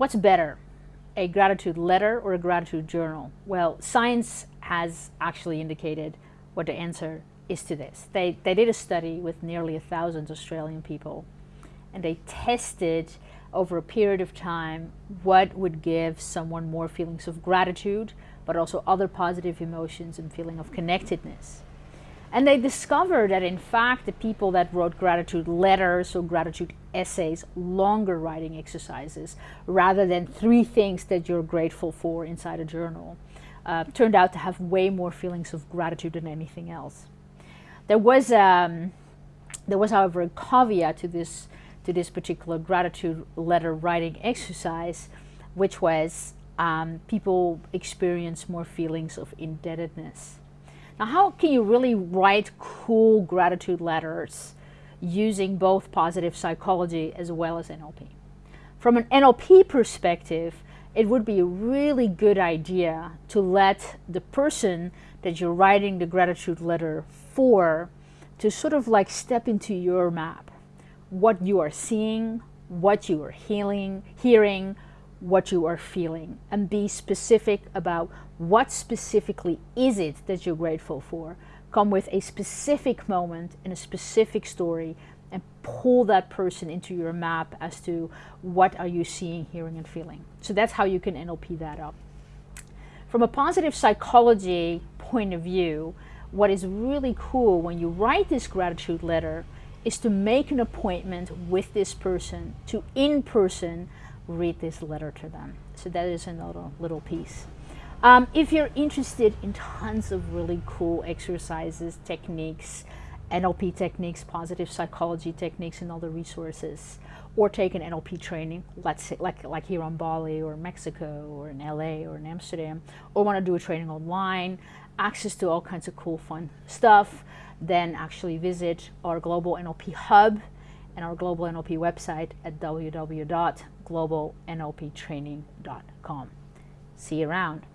What's better, a gratitude letter or a gratitude journal? Well, science has actually indicated what the answer is to this. They, they did a study with nearly a thousand Australian people and they tested over a period of time what would give someone more feelings of gratitude, but also other positive emotions and feeling of connectedness. And they discovered that in fact the people that wrote gratitude letters or gratitude essays, longer writing exercises, rather than three things that you're grateful for inside a journal, uh, turned out to have way more feelings of gratitude than anything else. There was, um, there was however a caveat to this to this particular gratitude letter writing exercise, which was um, people experience more feelings of indebtedness. Now, how can you really write cool gratitude letters using both positive psychology as well as NLP? From an NLP perspective, it would be a really good idea to let the person that you're writing the gratitude letter for to sort of like step into your map what you are seeing, what you are healing, hearing, what you are feeling, and be specific about what specifically is it that you're grateful for. Come with a specific moment and a specific story and pull that person into your map as to what are you seeing, hearing, and feeling. So that's how you can NLP that up. From a positive psychology point of view, what is really cool when you write this gratitude letter is to make an appointment with this person to in person read this letter to them. So that is another little piece. Um, if you're interested in tons of really cool exercises, techniques, NLP techniques, positive psychology techniques, and other resources, or take an NLP training, let's say like, like here on Bali or Mexico or in LA or in Amsterdam, or want to do a training online, access to all kinds of cool fun stuff, then actually visit our Global NLP Hub and our Global NLP website at www.globalnlptraining.com. See you around.